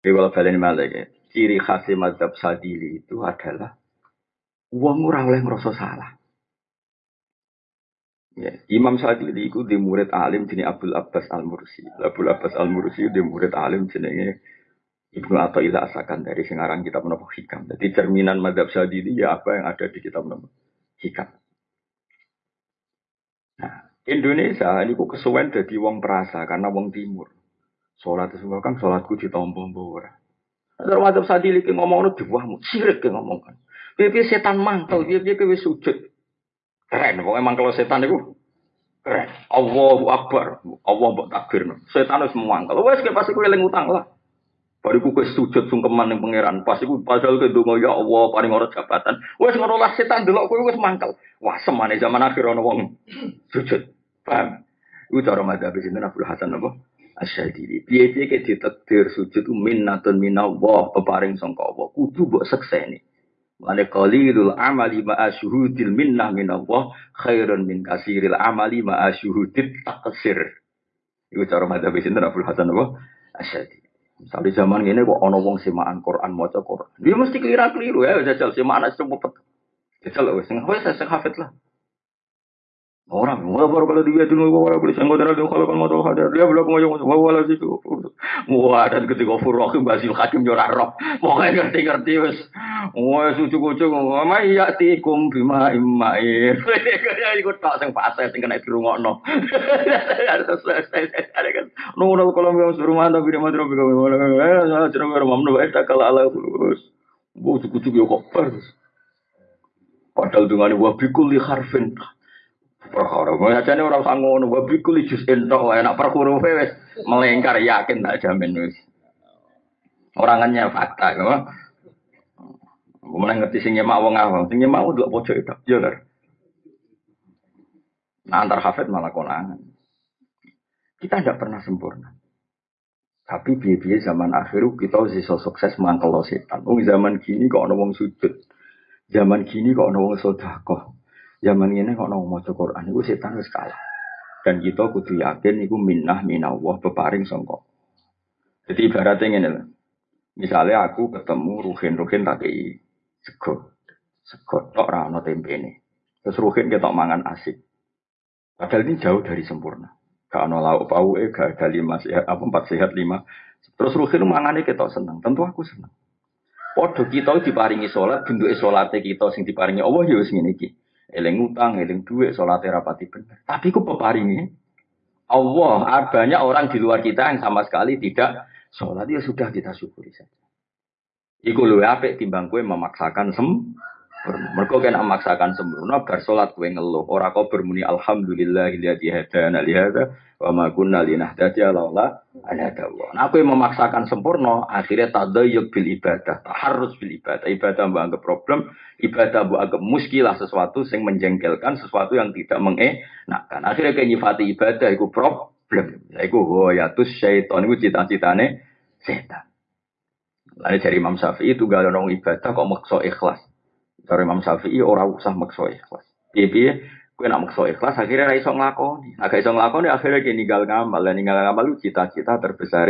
Riwal balen malik ya. Ciri khas mazhab Sadili itu adalah uang ora oleh ngerasa salah. Ya, Imam Sadili itu di murid alim jenis Abdul Abbas Al Mursi. Abdul Abbas Al Mursi di murid alim jenenge Ibnu Athaillah asakan dari singarang kitab Nabi Hikam. Jadi cerminan mazhab Sadili ya apa yang ada di kitab Nabi Hikam. Nah, Indonesia ini kok kesuwen jadi wong perasa karena wong timur. Sholat itu kan sholatku ditompo ora. Ada macam sadili ki ngomong nu diwahmu, sirik ki ngomong kan. Piye setan mantel, piye piye kowe sujud. Keren, pokoknya emang kalau setan itu keren. Allahu Akbar, Allah mbok takbir. Setan wis mangkel. Wes ke pasti eling utang lah. Bariku kowe sujud sungkeman ning pangeran. Pas iku padahal ke donga ya Allah paling ora jabatan. Wes ngono lah setan delok kowe wis mangkel. Wah, semane zaman akhir ana wong sujud. Paham? Iku cara madzhab sinten Abdul Hasan apa? Asyadili. Piye-piye ke ditakdir sujud minnatun minallah peparing sangka Allah. Kudu mbok sekseni. Mane qalilul amali ma'a syuhudil minnah minallah khairun min kasiril amali ma'a syuhudit taksir. Iku cara madzhab sinten Abdul Hasan apa? Asyadili. Misalnya zaman ini kok ono wong semaan Quran maca Quran. Dia mesti keliru-keliru ya jajal semaan aja cepet. Jajal wis sing wis hafid lah. Orang, wah baru kalau dia dulu wah boleh sanggup darah kalau kalau mau hadir dia belum ngomong wah wala situ. Wah dan ketika Furohim Basil Hakim jorak roh, pokoknya ngerti ngerti wes. Wah sucu kucu mama iya tikum bima imair. Ya ikut tak sing fase sing kena dirungokno. Ada selesai ada kan. Nunggu kalau suruh mana tapi dia madro bilang wala jeneng karo mamnu wae tak kala ala terus. Bu sucu kucu yo kok Padahal dengan wabikul li harfin perkara. Nih orang sanggup ngono, wabi kuli jus entok, enak per huruf wes melengkar yakin tak jamin wes. Orangannya fakta, kau. Kemudian ngerti sing nyemak wong awam, sing nyemak udah pojok itu, ya? Nah antar hafid malah konangan. Kita tidak pernah sempurna. Tapi biaya zaman akhir kita bisa sukses mangkel setan. Oh zaman kini kok ada wong sujud. Zaman kini kok ada wong. Zaman ini kok mau maca Quran itu setan wis kalah. Dan kita kudu yakin itu minnah minallah beparing sangka. Jadi ibaratnya ngene lho. Misalnya aku ketemu Ruhin-Ruhin tak kei sego. Sego tok ora ana tempene. Terus Ruhin ketok mangan asik. Padahal ini jauh dari sempurna. Gak ana lauk pauke, gak ada lima sehat, apa empat sehat lima. Terus Ruhin mangane ketok seneng. Tentu aku seneng. Podo kita diparingi sholat, bentuk sholatnya kita sing diparingi Allah ya wis ngene iki eling utang, eling duit, sholat rapati bener. Tapi ku peparingi Allah, banyak orang di luar kita yang sama sekali tidak sholat, ya sudah kita syukuri saja. Iku luwe apik timbang kue memaksakan sem mereka kena memaksakan sempurna bar salat kowe ngeluh ora kok bermuni alhamdulillah alladzi hadana li hadza wa ma kunna linahtadiya laula an hadallah. Nah kowe memaksakan sempurna akhirnya tadayyuk bil ibadah, harus bil ibadah. Ibadah mbok anggap problem, ibadah mbok anggap muskilah sesuatu yang menjengkelkan, sesuatu yang tidak mengenakan. Akhirnya kayak nyifati ibadah iku problem. Ya iku hoyatus syaiton iku cita-citane setan. Lalu dari Imam Syafi'i itu gak ada orang ibadah kok makso ikhlas. Dari Imam Syafi'i orang usah makso ikhlas. Piye-piye kue nak makso ikhlas akhirnya ra iso nglakoni. Agak iso nglakoni akhirnya kini ninggal ngamal. Dan ninggal ngamal lu cita-cita terbesar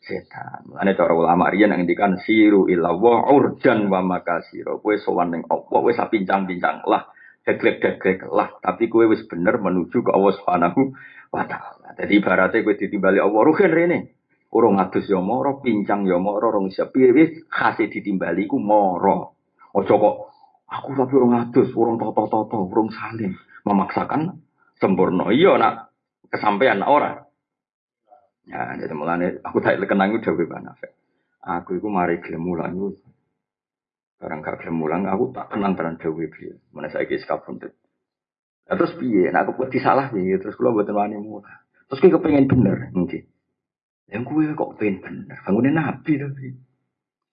setan. Mulane cara ulama riyen yang ngendikan siru wa urjan wa makasiro. Kue sowan ning Allah wis pincang-pincang lah. Deglek-deglek lah. Tapi kue wis bener menuju ke Allah Subhanahu wa taala. Jadi ibaratnya kue ditimbali Allah ruhen rene. Urung adus ya moro, pincang ya moro, siap piye khase ditimbali ku moro. Ojo kok Aku tapi orang ngadus, orang toto-toto, orang saling memaksakan sempurna. Iya nak kesampaian orang. Ya, jadi mulane aku tak kenang udah gue Aku itu mari gelem itu. Barang gak aku tak kenang tenan. Mana saya kis kapun tuh. Ya, terus piye? Nah aku buat salah nih, terus kalau buat wani mulang. Terus gue kepengen bener, mungkin. Yang gue kok pengen bener, bangunin nabi tapi.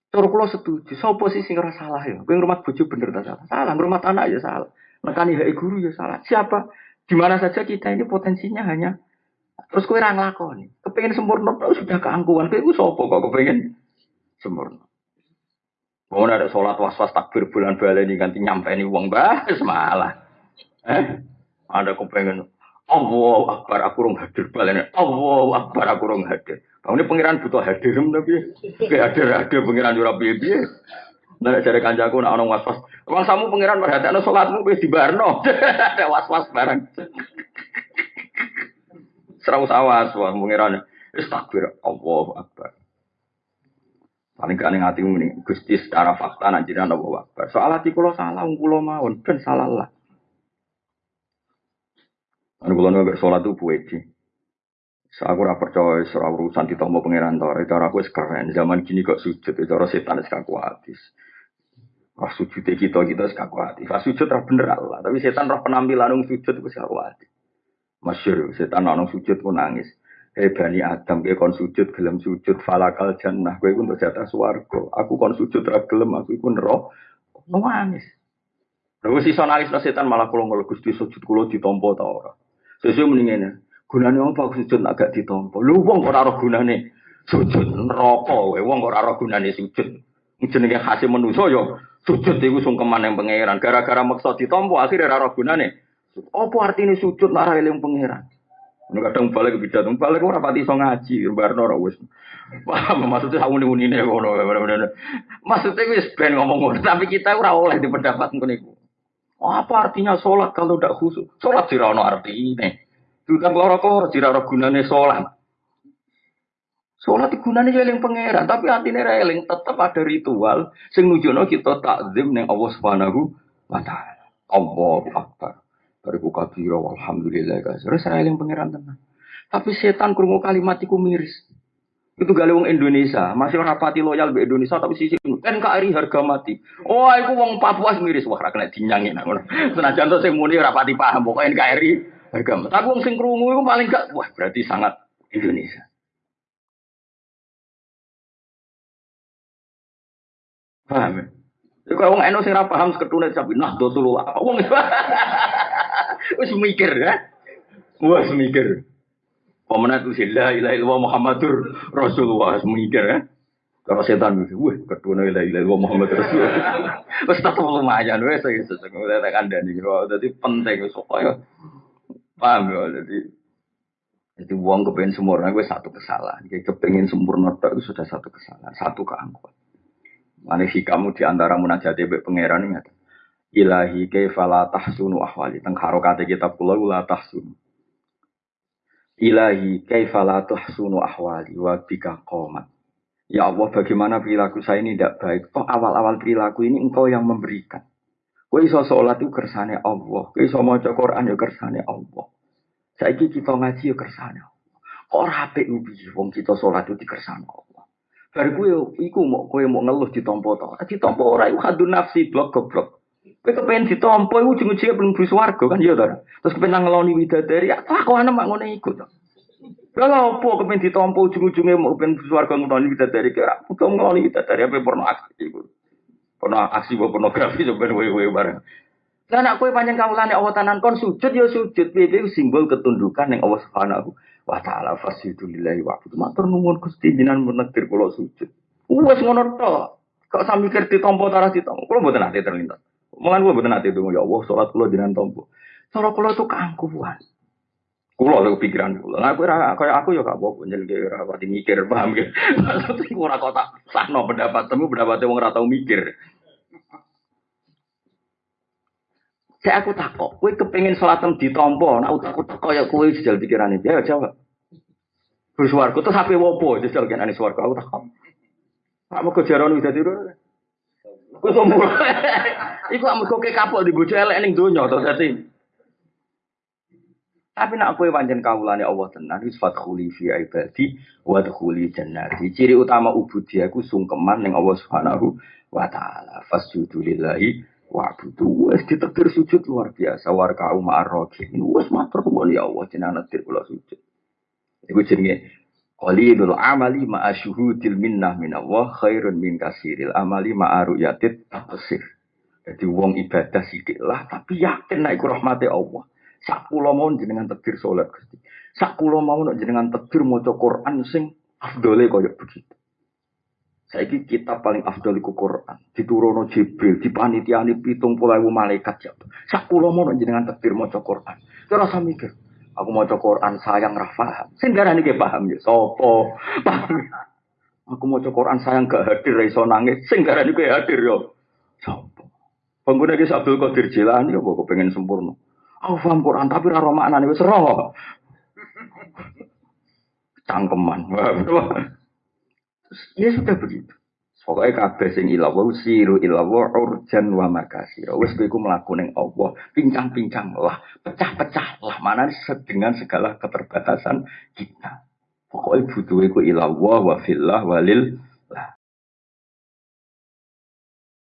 Cara kula setuju, sapa sih sing ora salah ya? Kowe ngrumat bojo bener ta salah? Salah, ngrumat anak ya salah. Nekani hak guru ya salah. Siapa? Di mana saja kita ini potensinya hanya terus kowe ora nglakoni. Kepengin sempurna tok sudah keangkuhan. Kowe sapa kok kepengin sempurna? Mau ada sholat was-was takbir bulan baleni ganti nyampe ini uang bah, semalah. Eh, ada kepengen Allah akbar aku rong hadir balene. Allah akbar aku rong hadir. Ini pangeran butuh hadir tapi kayak hadir hadir pangeran ora piye-piye. Nek jare kancaku nek ana was-was, "Wong samu pangeran perhatekno salatmu wis dibarno." Was-was bareng. Serau sawas wah pangeran. Wis takbir Allahu Akbar. Paling gak ning atimu ini Gusti secara fakta nak jenengan Allahu Akbar. Soal ati kula salah wong kula mawon ben salah lah. Anu kula nek salat itu puji. Aku ora percaya ora urusan ditompo pangeran to. Cara aku wis keren. Zaman gini kok sujud cara setan wis kakuatis. Pas sujud kita kita wis kakuatis. Pas sujud ora bener Allah, tapi setan roh penampilan nang sujud wis kakuatis. Masyur, setan nang sujud pun nangis. Eh bani Adam kowe kon sujud gelem sujud falakal jannah kowe untuk jatah swarga. Aku kon sujud ra gelem aku iku neraka. Nangis. Terus iso nangis setan malah kula ngel Gusti sujud kula ditampa ta ora. Sesuk mendingene. Gunane apa aku sujud agak ditampa. Lu wong ora ora gunane sujud neraka kowe wong ora ora gunane sujud. Jenenge hasil manusa yo sujud iku sungkeman yang pangeran. Gara-gara maksa ditampa akhirnya ora gunane. Apa artinya sujud lara eling pangeran? Ini kadang balik ke pidato, balik ora pati iso ngaji, barno ora wis. Paham maksudnya aku nih ini ngono. Maksudnya wis ben ngomong ngono, tapi kita ora oleh di pendapat ngono iku. Oh, apa artinya sholat kalau tidak khusus? Sholat tidak ono artinya. Tukang loro kok tidak ada gunanya sholat. Sholat gunanya eling pangeran, tapi artinya eling tetap ada ritual sing nujono kita takzim neng Allah Subhanahu wa taala. Allahu Akbar. Bariku kabira walhamdulillah guys. Terus saya eling pangeran tenan. Tapi setan krungu kalimat iku miris. Itu gale wong Indonesia, masih rapati loyal be Indonesia tapi sisi NKRI harga mati. Oh, aku wong Papua miris wah ra kena dinyangi nang ngono. Senajan to sing muni rapati paham pokoke NKRI harga mati. Tapi wong sing krungu paling gak wah berarti sangat Indonesia. Paham ya? Iku wong eno sing ra paham seketune nah dotulullah. Wong Wis mikir ya. Wis mikir. Pemenang itu sih la ilaha illallah Muhammadur Rasulullah mikir ya. Kalau setan itu, wah kedua la ilaha illallah Muhammad Rasulullah. Wis tetep lumayan wis wis udah tak kandani. Jadi penting supaya paham ya. Jadi jadi uang kepengen sempurna gue satu kesalahan. Kayak kepengen sempurna itu sudah satu kesalahan, satu keangkuhan. Mana sih kamu di antara munajat pangeran ini ilahi kaifala tahsunu ahwali teng harokate kitab kula la tahsunu ilahi kaifala tahsunu ahwali wa bika qomat ya Allah bagaimana perilaku saya ini tidak baik toh awal-awal perilaku ini engkau yang memberikan Kowe iso sholat itu kersane Allah. Kowe iso maca Quran ya kersane Allah. Saiki kita ngaji ya kersane Allah. Kok ora apik ubi wong kita sholat itu dikersane Allah. Bar kowe iku mau kowe mau ngeluh ditampa to. Ditampa ora iku hadun nafsi blok goblok. Kowe kepengen ditompo iku ujung-ujunge belum bus warga kan ya to. Terus kepengen ngeloni widadari, ya kok ana mak ngono iku to. Lah opo kepengen ditompo ujung-ujunge mau kepengen bus warga ngeloni widadari kira butuh ngeloni widadari apa porno aksi iku. Porno aksi pornografi sampeyan wewe bareng. Lah nek kowe panjang kawulane Allah tanan kon sujud ya sujud piye simbol ketundukan yang Allah Subhanahu wa taala fasidu lillahi wa Matur nuwun Gusti jenengan menektir kula sujud. Wes ngono tok. Kok sambil mikir ditompo tarah ditompo. Kula mboten ate terlintas. Mungkin gue betul nanti dulu ya Allah, sholat kulo jangan tompo. Sholat kulo itu keangkuhan. Kulo lho pikiran kulo. Nah, aku kayak aku ya gak apa-apa jadi kayak rapati mikir paham gitu. Maksudnya gue ora kota sahno pendapat temu pendapat ora tau mikir. Saya aku takut, kue kepengen sholatem ditompo, nah aku takut kaya kue jajal pikiran itu, ya jawab. Warga, terus HP wopo, jajal kan anis warga, aku takut. Pak mau kejaran bisa tidur. Kuwi sombong. Iku amarga kowe kapok di bojo elek ning donya to dadi. Tapi nak kowe pancen kawulane Allah tenan wis fadkhuli fi ibadi wa dkhuli jannati. Ciri utama ubudiyah ku sungkeman ning Allah Subhanahu wa taala. Fasjudu lillahi wa budu. Wis ditekdir sujud luar biasa warka'u ma'arrakin. Wis matur kemul ya Allah jenengan netir kula sujud. Iku jenenge Qalilul amali ma'a syuhudil minnah min Allah khairun min kasiril amali ma'a ru'yatit tafsir. Jadi wong ibadah sidik lah tapi yakin nek iku rahmate Allah. Sak mau jenengan takbir salat Gusti. Mau jenengan takbir maca Quran sing afdole kaya begitu. Saiki kita paling afdol iku Quran. Diturono Jibril, dipanitiani 70.000 malaikat ya. Sak kula mau jenengan takbir maca Quran. Usah mikir. Aku mau Quran sayang ra paham. Sing paham ya? Paham. Aku mau Quran sayang gak hadir ra iso nangis. Sing darani ge hadir yo. Sapa? Pengguna ki Abdul Qadir Jilani ya kok pengen sempurna. Aku paham Quran tapi ra maknane wis roh. Cangkeman. ya sudah begitu. Pokoknya kabeh sing ila wa siru ila wa urjan wa makasir. Wis kowe iku mlaku ning Allah, pincang-pincang lah, pecah-pecah lah mana dengan segala keterbatasan kita. Pokoknya butuh iku ila wa wa fillah walil